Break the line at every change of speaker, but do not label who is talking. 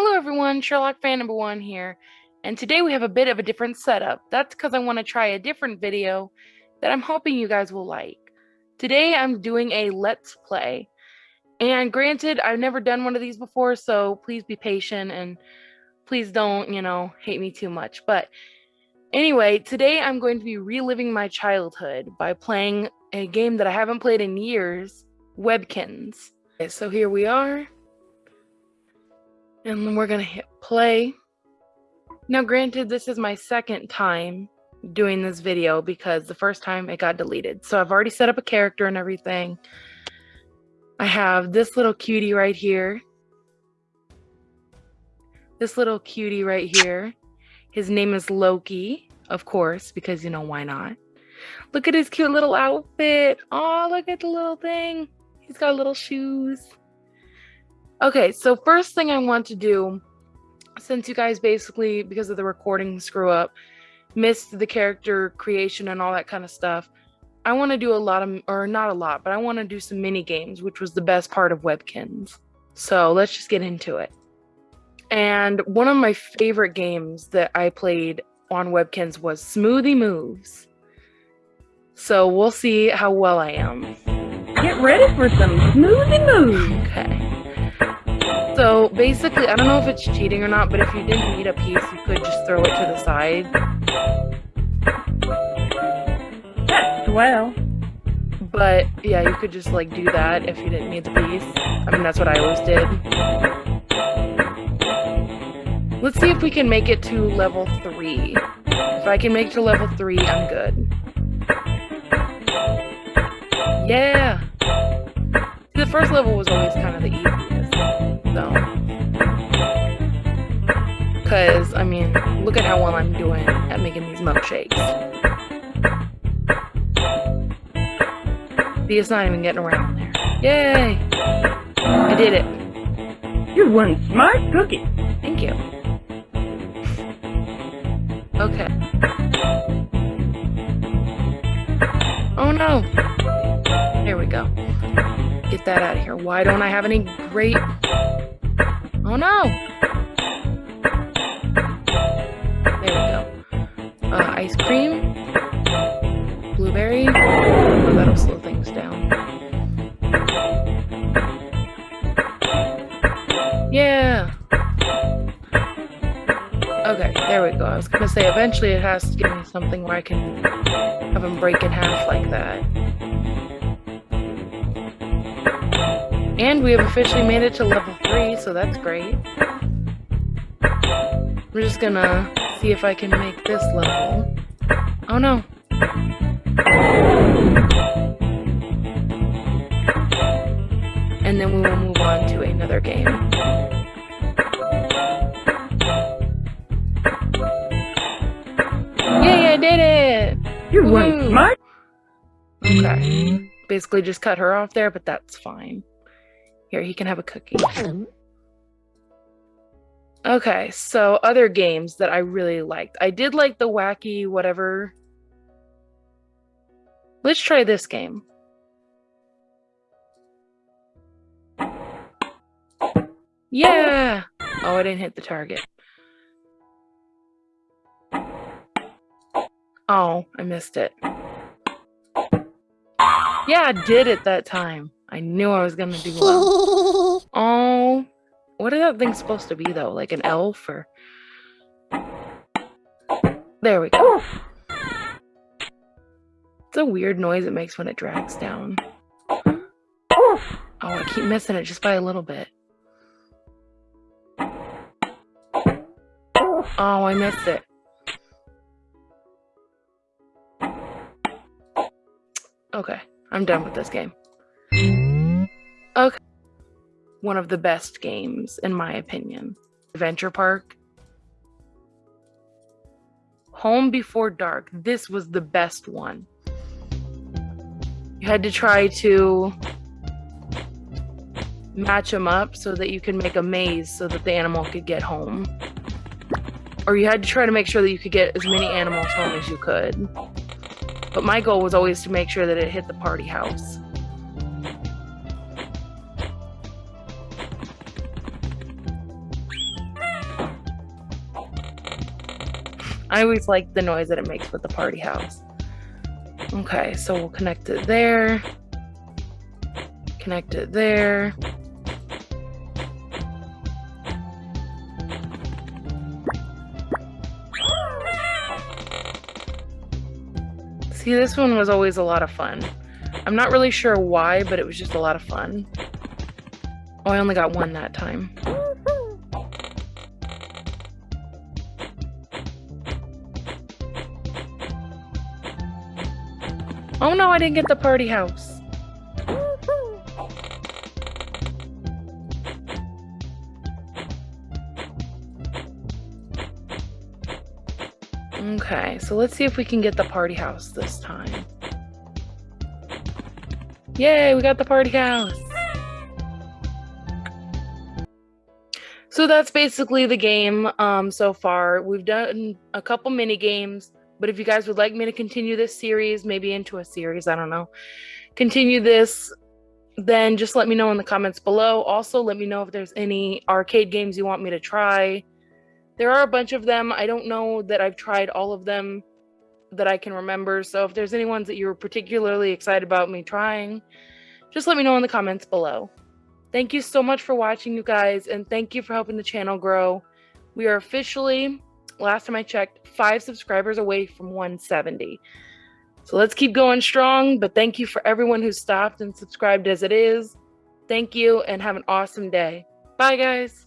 Hello everyone, Sherlock fan number one here, and today we have a bit of a different setup. That's because I want to try a different video that I'm hoping you guys will like. Today I'm doing a let's play, and granted I've never done one of these before, so please be patient and please don't, you know, hate me too much. But anyway, today I'm going to be reliving my childhood by playing a game that I haven't played in years, Webkinz. Okay, so here we are and then we're gonna hit play. Now granted, this is my second time doing this video because the first time it got deleted. So I've already set up a character and everything. I have this little cutie right here. This little cutie right here. His name is Loki, of course, because you know, why not? Look at his cute little outfit. Oh, look at the little thing. He's got little shoes. Okay, so first thing I want to do, since you guys basically, because of the recording screw up, missed the character creation and all that kind of stuff, I want to do a lot of, or not a lot, but I want to do some mini games, which was the best part of Webkinz. So let's just get into it. And one of my favorite games that I played on Webkinz was Smoothie Moves. So we'll see how well I am.
Get ready for some smoothie moves.
Okay. So basically, I don't know if it's cheating or not, but if you didn't need a piece, you could just throw it to the side.
Well.
But yeah, you could just like do that if you didn't need the piece. I mean, that's what I always did. Let's see if we can make it to level 3. If I can make to level 3, I'm good. Yeah! The first level was always kind of the easiest. Because, I mean, look at how well I'm doing at making these milkshakes. See, it's not even getting around there. Yay! I did it.
You're one smart cookie.
Thank you. Okay. Oh no! There we go. Get that out of here. Why don't I have any great... Oh no! Ice cream. Blueberry. Oh, that'll slow things down. Yeah! Okay, there we go. I was gonna say, eventually it has to give me something where I can have them break in half like that. And we have officially made it to level 3, so that's great. We're just gonna see if I can make this level. Oh no. And then we will move on to another game. Yay, I did it!
You went smart.
Okay. Basically just cut her off there, but that's fine. Here, he can have a cookie. Okay, so other games that I really liked. I did like the wacky whatever. Let's try this game. Yeah! Oh, I didn't hit the target. Oh, I missed it. Yeah, I did it that time. I knew I was gonna do well. what is that thing supposed to be though? Like an elf or? There we go. It's a weird noise it makes when it drags down. Oh, I keep missing it just by a little bit. Oh, I missed it. Okay, I'm done with this game. Okay. One of the best games, in my opinion. Adventure Park. Home Before Dark. This was the best one. You had to try to match them up so that you could make a maze so that the animal could get home. Or you had to try to make sure that you could get as many animals home as you could. But my goal was always to make sure that it hit the party house. I always like the noise that it makes with the party house. Okay, so we'll connect it there. Connect it there. See, this one was always a lot of fun. I'm not really sure why, but it was just a lot of fun. Oh, I only got one that time. Oh no, I didn't get the party house. Okay, so let's see if we can get the party house this time. Yay, we got the party house! So that's basically the game um, so far. We've done a couple mini games, but if you guys would like me to continue this series, maybe into a series, I don't know, continue this, then just let me know in the comments below. Also, let me know if there's any arcade games you want me to try. There are a bunch of them. I don't know that I've tried all of them that I can remember. So if there's any ones that you're particularly excited about me trying, just let me know in the comments below. Thank you so much for watching, you guys, and thank you for helping the channel grow. We are officially, last time I checked, five subscribers away from 170. So let's keep going strong, but thank you for everyone who stopped and subscribed as it is. Thank you, and have an awesome day. Bye, guys.